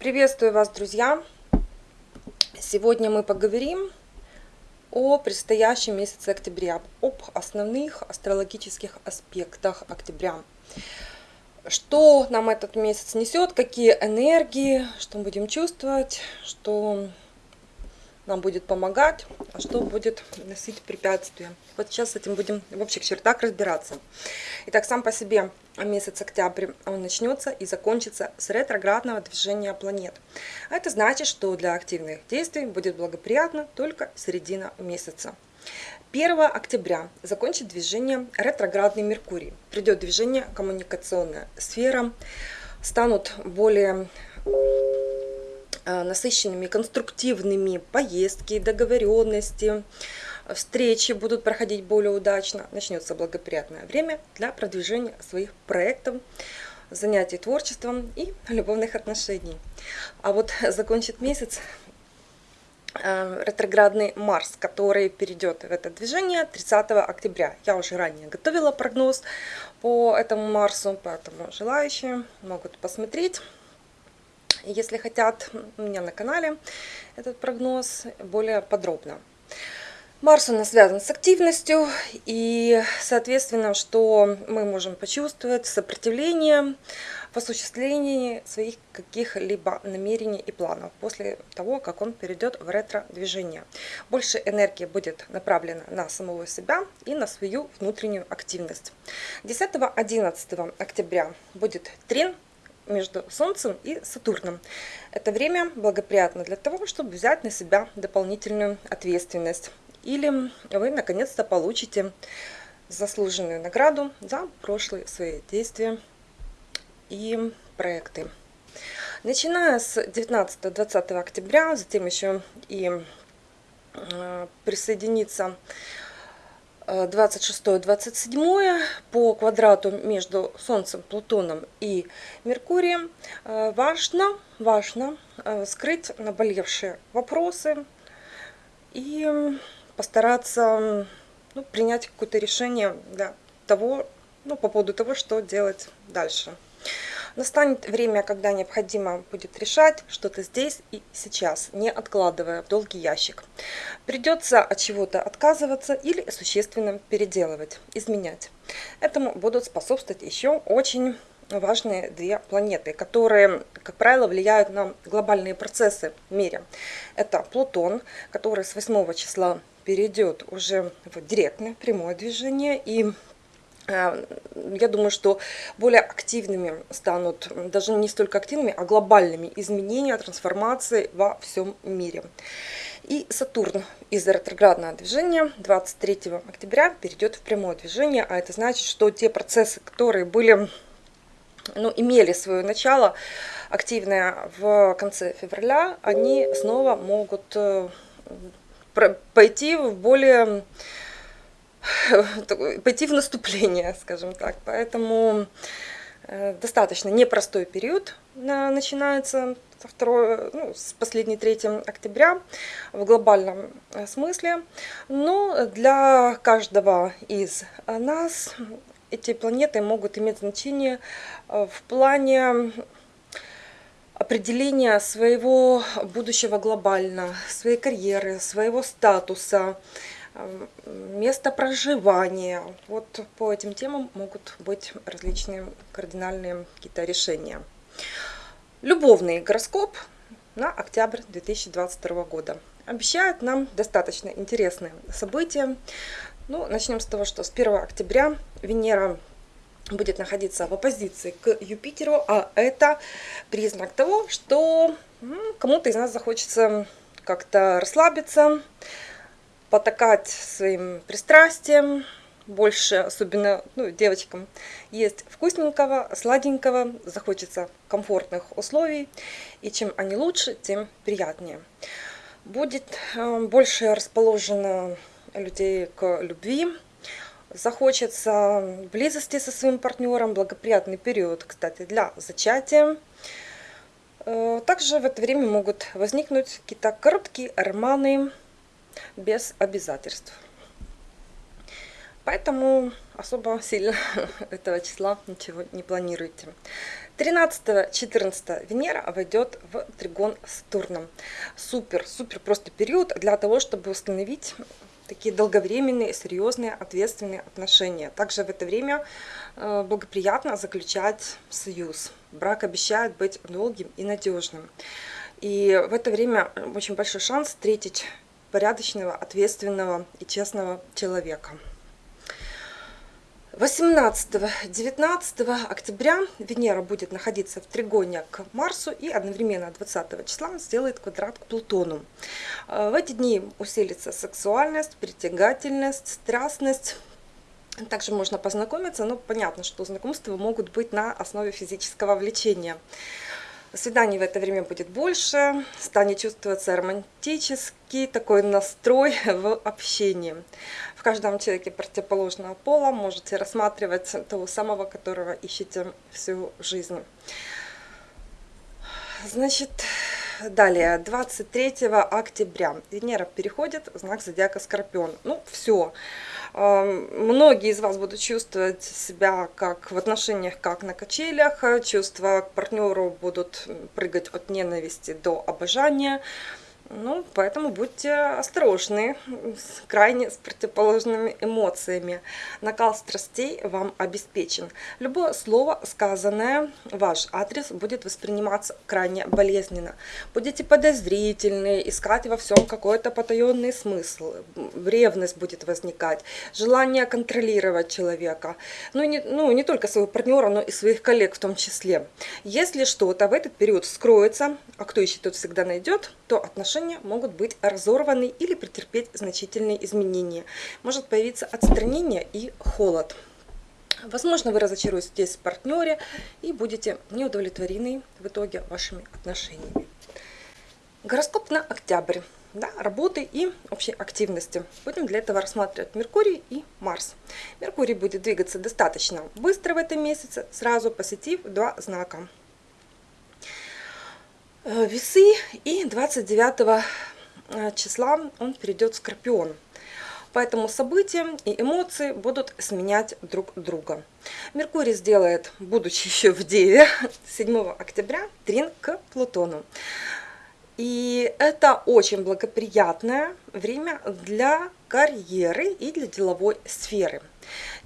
Приветствую вас, друзья! Сегодня мы поговорим о предстоящем месяце октября, об основных астрологических аспектах октября. Что нам этот месяц несет, какие энергии, что мы будем чувствовать, что нам будет помогать, а что будет носить препятствия. Вот сейчас с этим будем в общих чертах разбираться. Итак, сам по себе месяц октябрь он начнется и закончится с ретроградного движения планет. А это значит, что для активных действий будет благоприятно только середина месяца. 1 октября закончит движение ретроградный Меркурий. Придет движение коммуникационная сфера, станут более насыщенными, конструктивными поездки, договоренности, встречи будут проходить более удачно, начнется благоприятное время для продвижения своих проектов, занятий творчеством и любовных отношений. А вот закончит месяц э, ретроградный Марс, который перейдет в это движение 30 октября. Я уже ранее готовила прогноз по этому Марсу, поэтому желающие могут посмотреть если хотят у меня на канале этот прогноз более подробно. Марс у нас связан с активностью, и, соответственно, что мы можем почувствовать сопротивление в осуществлении своих каких-либо намерений и планов после того, как он перейдет в ретро-движение. Больше энергии будет направлена на самого себя и на свою внутреннюю активность. 10-11 октября будет трин между Солнцем и Сатурном. Это время благоприятно для того, чтобы взять на себя дополнительную ответственность. Или вы наконец-то получите заслуженную награду за прошлые свои действия и проекты. Начиная с 19-20 октября, затем еще и э, присоединится 26-27 по квадрату между Солнцем, Плутоном и Меркурием э, важно, важно э, скрыть наболевшие вопросы и постараться ну, принять какое-то решение для того, ну, по поводу того, что делать дальше. Настанет время, когда необходимо будет решать что-то здесь и сейчас, не откладывая в долгий ящик. Придется от чего-то отказываться или существенно переделывать, изменять. Этому будут способствовать еще очень важные две планеты, которые, как правило, влияют на глобальные процессы в мире. Это Плутон, который с 8 числа перейдет уже в директное прямое движение и я думаю, что более активными станут, даже не столько активными, а глобальными изменения, трансформации во всем мире. И Сатурн из ретроградного движения 23 октября перейдет в прямое движение, а это значит, что те процессы, которые были, ну, имели свое начало активное в конце февраля, они снова могут э, пойти в более пойти в наступление, скажем так. Поэтому э, достаточно непростой период начинается со 2, ну, с последней 3 октября в глобальном э, смысле. Но для каждого из нас эти планеты могут иметь значение э, в плане определения своего будущего глобально, своей карьеры, своего статуса, место проживания. Вот по этим темам могут быть различные кардинальные какие-то решения. Любовный гороскоп на октябрь 2022 года обещает нам достаточно интересные события. Ну, начнем с того, что с 1 октября Венера будет находиться в оппозиции к Юпитеру, а это признак того, что кому-то из нас захочется как-то расслабиться, потакать своим пристрастием, больше, особенно ну, девочкам, есть вкусненького, сладенького, захочется комфортных условий, и чем они лучше, тем приятнее. Будет э, больше расположено людей к любви, захочется близости со своим партнером, благоприятный период, кстати, для зачатия. Э, также в это время могут возникнуть какие-то короткие романы, без обязательств. Поэтому особо сильно этого числа ничего не планируйте. 13-14 Венера войдет в тригон с Турном. Супер, супер просто период для того, чтобы установить такие долговременные, серьезные, ответственные отношения. Также в это время э, благоприятно заключать союз. Брак обещает быть долгим и надежным. И в это время очень большой шанс встретить порядочного, ответственного и честного человека. 18-19 октября Венера будет находиться в тригоне к Марсу и одновременно 20 числа сделает квадрат к Плутону. Э, в эти дни усилится сексуальность, притягательность, страстность, также можно познакомиться, но понятно, что знакомства могут быть на основе физического влечения. Свиданий в это время будет больше, станет чувствоваться романтический такой настрой в общении. В каждом человеке противоположного пола можете рассматривать того самого, которого ищете всю жизнь. Значит, далее, 23 октября Венера переходит в знак зодиака Скорпион. Ну, все. Многие из вас будут чувствовать себя как в отношениях, как на качелях. Чувства к партнеру будут прыгать от ненависти до обожания. Ну, поэтому будьте осторожны, с, крайне с противоположными эмоциями. Накал страстей вам обеспечен. Любое слово, сказанное ваш адрес, будет восприниматься крайне болезненно. Будете подозрительны, искать во всем какой-то потаенный смысл. Ревность будет возникать, желание контролировать человека. Ну, не, ну, не только своего партнера, но и своих коллег в том числе. Если что-то в этот период скроется, а кто ищет, тот всегда найдет, то отношения отношения могут быть разорваны или претерпеть значительные изменения. Может появиться отстранение и холод. Возможно, вы разочаруетесь в партнере и будете неудовлетворены в итоге вашими отношениями. Гороскоп на октябрь. Да, работы и общей активности. Будем для этого рассматривать Меркурий и Марс. Меркурий будет двигаться достаточно быстро в этом месяце, сразу посетив два знака. Э, весы и 29 э, числа он перейдет в Скорпион. Поэтому события и эмоции будут сменять друг друга. Меркурий сделает, будучи еще в Деве, 7 октября трин к Плутону. И это очень благоприятное время для карьеры и для деловой сферы.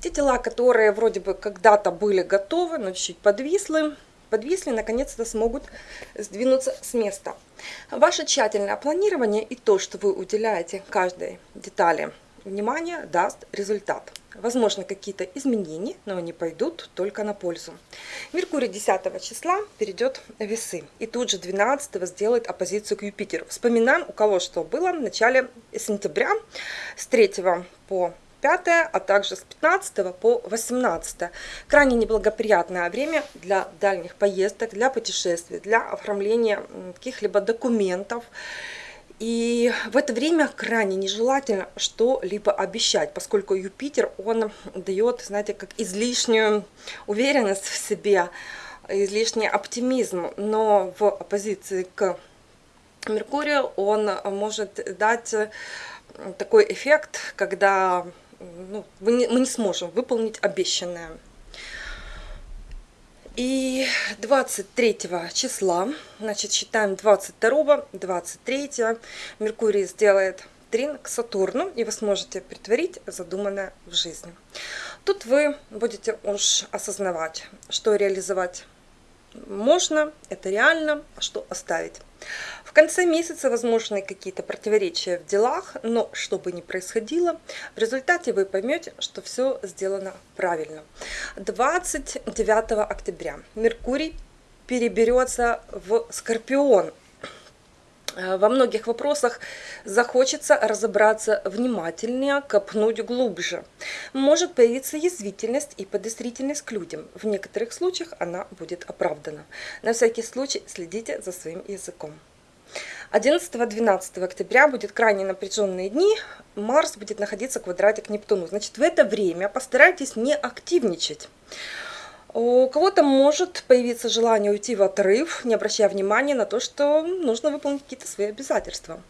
Те дела, которые вроде бы когда-то были готовы, но чуть-чуть подвисли, подвисли, наконец-то смогут сдвинуться с места. Ваше тщательное планирование и то, что вы уделяете каждой детали внимания, даст результат. Возможно, какие-то изменения, но они пойдут только на пользу. Меркурий 10 числа перейдет в весы. И тут же 12 сделает оппозицию к Юпитеру. Вспоминаем, у кого что было в начале сентября, с 3 по 5, а также с 15 по 18. Крайне неблагоприятное время для дальних поездок, для путешествий, для оформления каких-либо документов. И в это время крайне нежелательно что-либо обещать, поскольку Юпитер, он дает, знаете, как излишнюю уверенность в себе, излишний оптимизм, но в оппозиции к Меркурию он может дать такой эффект, когда ну, мы, не, мы не сможем выполнить обещанное. И 23 числа, значит, считаем 22, 23, Меркурий сделает трин к Сатурну, и вы сможете притворить задуманное в жизни. Тут вы будете уж осознавать, что реализовать можно, это реально, а что оставить. В конце месяца возможны какие-то противоречия в делах, но что бы ни происходило, в результате вы поймете, что все сделано правильно. 29 октября Меркурий переберется в Скорпион, во многих вопросах захочется разобраться внимательнее, копнуть глубже. Может появиться язвительность и подозрительность к людям. В некоторых случаях она будет оправдана. На всякий случай следите за своим языком. 11-12 октября будет крайне напряженные дни. Марс будет находиться в квадрате к Нептуну. Значит, в это время постарайтесь не активничать. У кого-то может появиться желание уйти в отрыв, не обращая внимания на то, что нужно выполнить какие-то свои обязательства.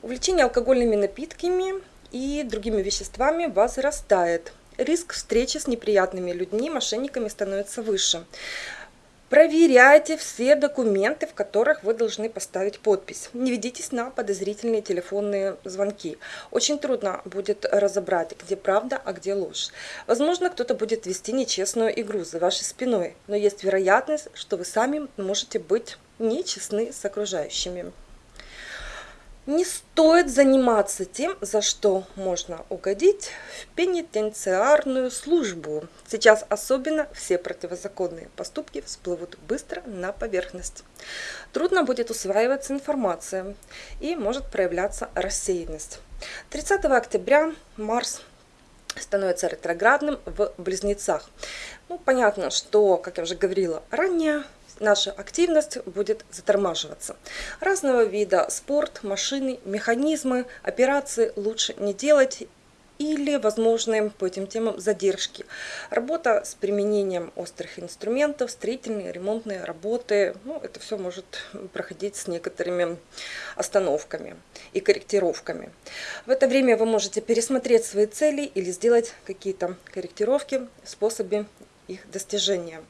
Увлечение алкогольными напитками и другими веществами возрастает. риск встречи с неприятными людьми, мошенниками становится выше. Проверяйте все документы, в которых вы должны поставить подпись. Не ведитесь на подозрительные телефонные звонки. Очень трудно будет разобрать, где правда, а где ложь. Возможно, кто-то будет вести нечестную игру за вашей спиной, но есть вероятность, что вы сами можете быть нечестны с окружающими. Не стоит заниматься тем, за что можно угодить в пенитенциарную службу. Сейчас особенно все противозаконные поступки всплывут быстро на поверхность. Трудно будет усваиваться информация и может проявляться рассеянность. 30 октября Марс становится ретроградным в Близнецах. Ну, понятно, что, как я уже говорила ранее, наша активность будет затормаживаться. Разного вида спорт, машины, механизмы, операции лучше не делать или возможные по этим темам задержки. Работа с применением острых инструментов, строительные, ремонтные работы, ну, это все может проходить с некоторыми остановками и корректировками. В это время вы можете пересмотреть свои цели или сделать какие-то корректировки в способе их достижения.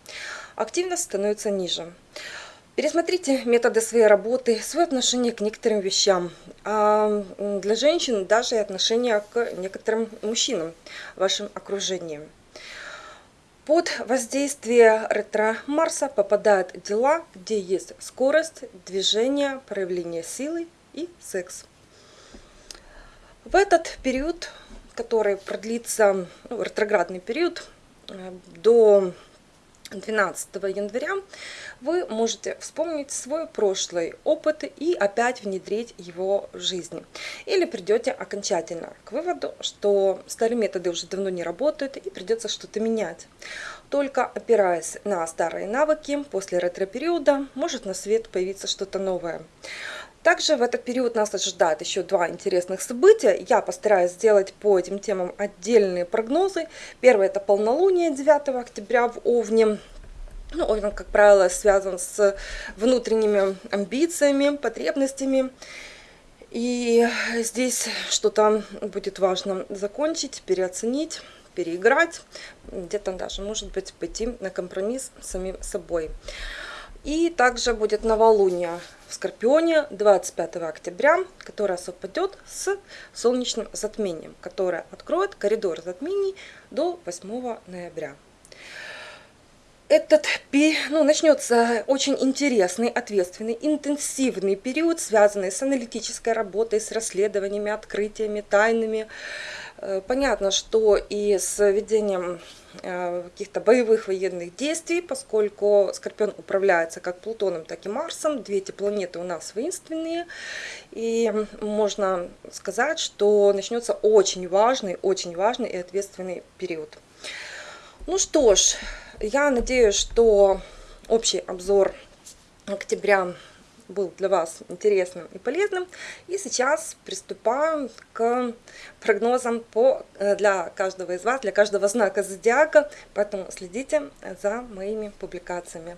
Активность становится ниже. Пересмотрите методы своей работы, свое отношение к некоторым вещам. А для женщин даже и отношение к некоторым мужчинам в вашем окружении. Под воздействие ретро-Марса попадают дела, где есть скорость, движение, проявление силы и секс. В этот период, который продлится, ну, ретроградный период, до 12 января вы можете вспомнить свой прошлый опыт и опять внедрить его в жизнь. Или придете окончательно к выводу, что старые методы уже давно не работают и придется что-то менять. Только опираясь на старые навыки, после ретро-периода может на свет появиться что-то новое. Также в этот период нас ожидает еще два интересных события. Я постараюсь сделать по этим темам отдельные прогнозы. Первое это полнолуние 9 октября в Овне. Ну, Овен, как правило, связан с внутренними амбициями, потребностями. И здесь что-то будет важно закончить, переоценить, переиграть. Где-то даже, может быть, пойти на компромисс с самим собой. И также будет новолуние в Скорпионе 25 октября, которое совпадет с солнечным затмением, которое откроет коридор затмений до 8 ноября. Этот ну, начнется очень интересный, ответственный, интенсивный период, связанный с аналитической работой, с расследованиями, открытиями, тайнами. Э, понятно, что и с ведением Э, каких-то боевых военных действий, поскольку Скорпион управляется как Плутоном, так и Марсом. Две эти планеты у нас воинственные. И можно сказать, что начнется очень важный, очень важный и ответственный период. Ну что ж, я надеюсь, что общий обзор октября был для вас интересным и полезным. И сейчас приступаем к прогнозам по, э, для каждого из вас, для каждого знака зодиака. Поэтому следите за моими публикациями.